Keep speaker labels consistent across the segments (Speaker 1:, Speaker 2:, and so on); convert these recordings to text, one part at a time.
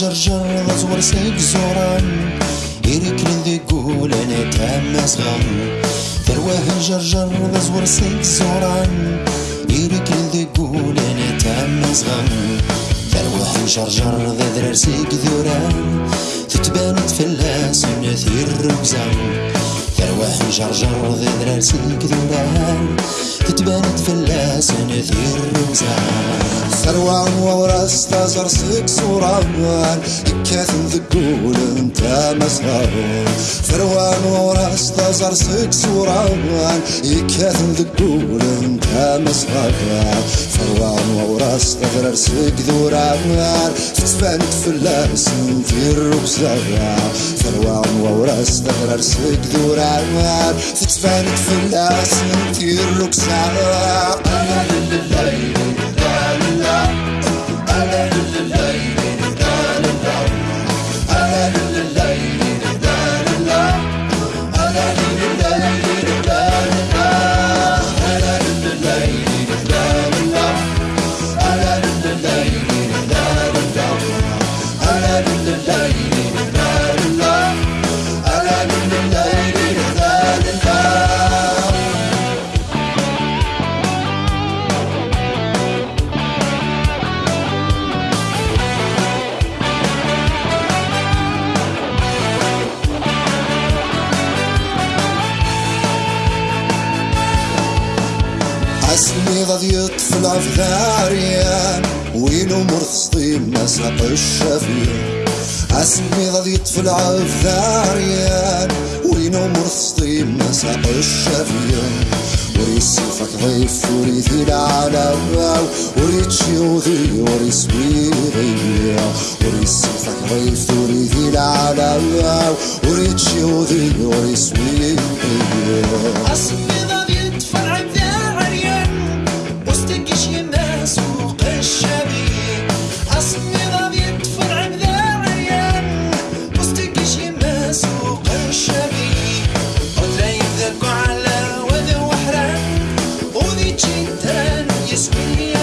Speaker 1: جرجر غزور سيك زوران إيريك ذي قول أنا تام صغان ثرواه جرجر غزور سيك زوران. إيريك ذي قول أنا تام صغان ثرواه جرجر ذا ذرار سيك ذوران تتبان تفلاس نثير ثرواه جرجر ذا ذرار سيك ذوران تتبان تفلاس نثير ركزان ثروان وورس تزر سك صوران كاثن ذقول أنت مسهر ثروان وورس تزر سك صوران كاثن ذقول أنت مسهر ثروان وورس تغرر سك ذوران تتبان تفلاس في الركزة ثروان وورس تغرر سك ذوران تتبان تفلاس في الركزة أسمي ضد يطفل عفداريان وينو مرخصتي مساق الشفيع أسمي ضد يطفل عفداريان وينو مرخصتي مساق الشفيع وريسيفك ضيف وريثي العالم وريت شيوذي وريس ويغي وريسيفك ضيف وريثي العالم وريت شيوذي وريس ويغي
Speaker 2: أصلي ضد Dzień ten jest mi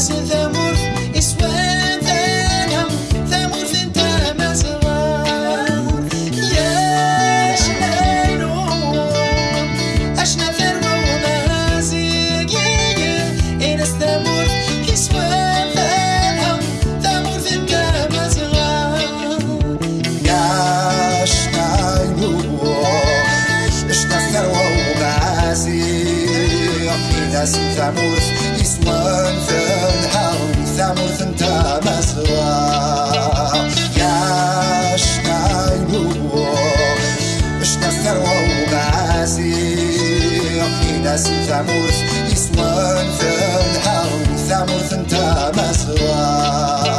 Speaker 2: إناس ثمور إسوان ثانهم ثمور ثنت تعمل ثنتا مسوا
Speaker 1: ياش نايبو اش نستروا وبعازي إذا سنتا موث يسوان في الحرم ثامر ثنتا مسوا